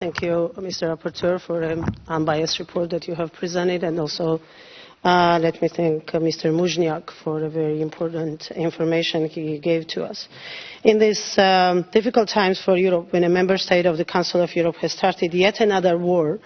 Thank you, Mr. Rapporteur, for an unbiased report that you have presented, and also uh, let me thank uh, Mr. Muižnieks for the very important information he gave to us. In these um, difficult times for Europe, when a member state of the Council of Europe has started yet another war,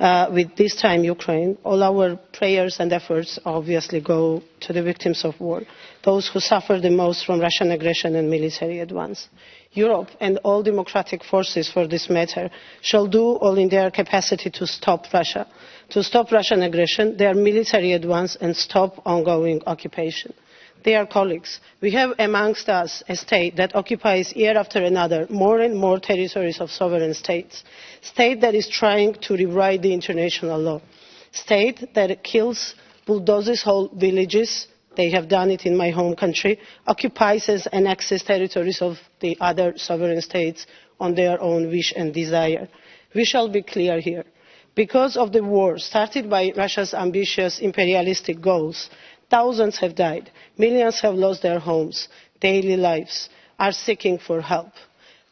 Uh, with this time Ukraine, all our prayers and efforts obviously go to the victims of war, those who suffer the most from Russian aggression and military advance. Europe and all democratic forces for this matter shall do all in their capacity to stop Russia, to stop Russian aggression, their military advance and stop ongoing occupation. Dear colleagues, we have amongst us a state that occupies year after another more and more territories of sovereign states, a state that is trying to rewrite the international law, a state that kills, bulldozes whole villages, they have done it in my home country, occupies and annexes territories of the other sovereign states on their own wish and desire. We shall be clear here. Because of the war started by Russia's ambitious imperialistic goals, Thousands have died. Millions have lost their homes, daily lives, are seeking for help.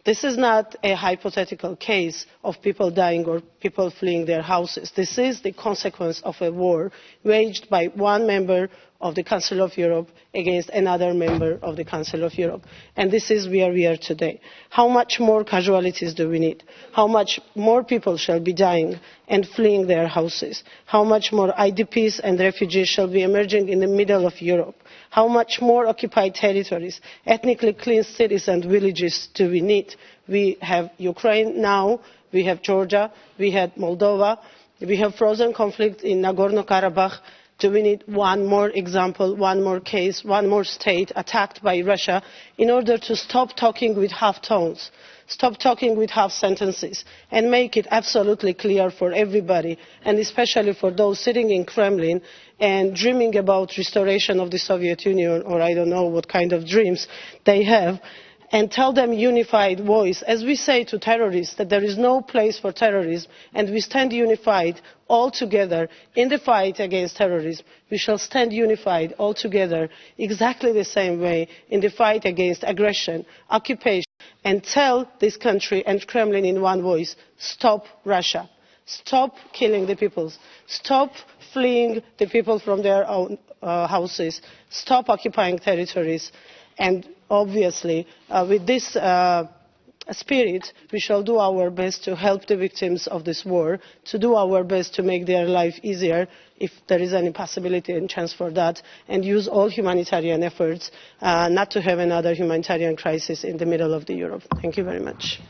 This is not a hypothetical case of people dying or people fleeing their houses. This is the consequence of a war waged by one member of the Council of Europe against another member of the Council of Europe. And this is where we are today. How much more casualties do we need? How much more people shall be dying and fleeing their houses? How much more IDPs and refugees shall be emerging in the middle of Europe? How much more occupied territories, ethnically clean cities and villages do we need? We have Ukraine now, we have Georgia, we have Moldova, we have frozen conflict in Nagorno-Karabakh, do we need one more example, one more case, one more state attacked by Russia in order to stop talking with half tones, stop talking with half sentences, and make it absolutely clear for everybody, and especially for those sitting in Kremlin and dreaming about restoration of the Soviet Union, or I don't know what kind of dreams they have, and tell them unified voice, as we say to terrorists that there is no place for terrorism and we stand unified all together in the fight against terrorism. We shall stand unified all together exactly the same way in the fight against aggression, occupation, and tell this country and Kremlin in one voice, stop Russia. Stop killing the people. Stop fleeing the people from their own uh, houses. Stop occupying territories. And obviously, uh, with this uh, spirit, we shall do our best to help the victims of this war, to do our best to make their life easier, if there is any possibility and chance for that, and use all humanitarian efforts uh, not to have another humanitarian crisis in the middle of the Europe. Thank you very much.